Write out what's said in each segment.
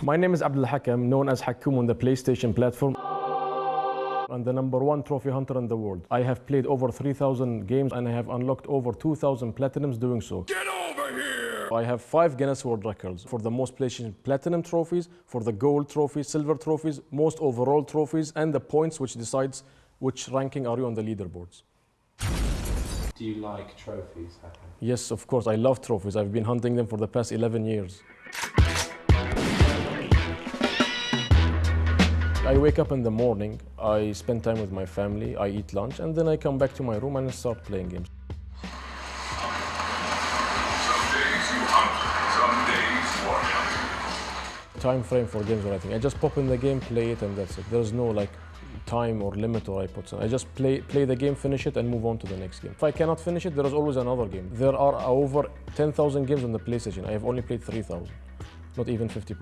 My name is Abdul Hakam, known as Hakoom on the PlayStation platform. I'm the number one trophy hunter in the world. I have played over 3,000 games and I have unlocked over 2,000 platinums doing so. Get over here! I have five Guinness World Records for the most PlayStation Platinum trophies, for the gold trophies, silver trophies, most overall trophies, and the points which decides which ranking are you on the leaderboards. Do you like trophies, Hakan? Yes, of course, I love trophies. I've been hunting them for the past 11 years. I wake up in the morning, I spend time with my family, I eat lunch, and then I come back to my room and start playing games. Time frame for games or anything. I just pop in the game, play it, and that's it. There's no like time or limit or I put. I just play play the game, finish it, and move on to the next game. If I cannot finish it, there is always another game. There are over 10,000 games on the PlayStation. I have only played 3,000, not even 50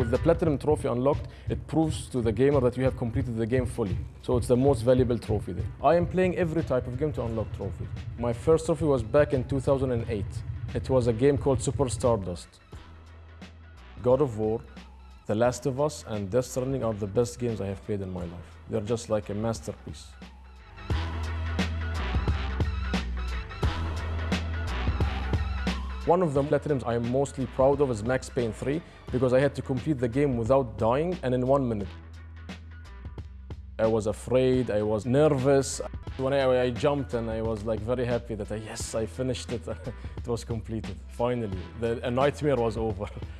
With the Platinum Trophy unlocked, it proves to the gamer that you have completed the game fully. So it's the most valuable trophy there. I am playing every type of game to unlock trophies. My first trophy was back in 2008. It was a game called Super Stardust. God of War, The Last of Us, and Death Stranding are the best games I have played in my life. They're just like a masterpiece. One of the platinums I am mostly proud of is Max Payne 3 because I had to complete the game without dying and in one minute. I was afraid, I was nervous. When I, I jumped and I was like very happy that I, yes, I finished it. it was completed, finally. The, nightmare was over.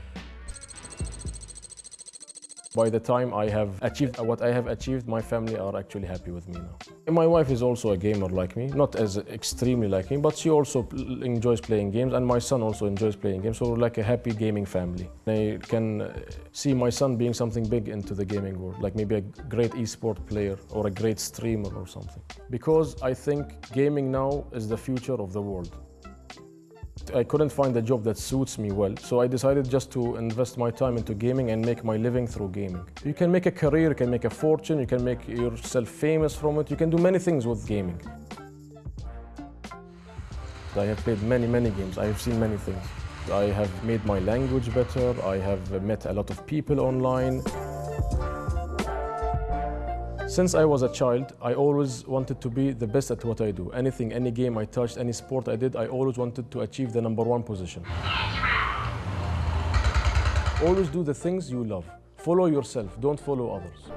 By the time I have achieved what I have achieved, my family are actually happy with me now. And my wife is also a gamer like me, not as extremely like me, but she also enjoys playing games, and my son also enjoys playing games. So like a happy gaming family. I can uh, see my son being something big into the gaming world, like maybe a great esport player or a great streamer or something. Because I think gaming now is the future of the world. I couldn't find a job that suits me well, so I decided just to invest my time into gaming and make my living through gaming. You can make a career, you can make a fortune, you can make yourself famous from it, you can do many things with gaming. I have played many, many games, I have seen many things. I have made my language better, I have met a lot of people online. Since I was a child, I always wanted to be the best at what I do. Anything, any game I touched, any sport I did, I always wanted to achieve the number one position. Always do the things you love. Follow yourself, don't follow others.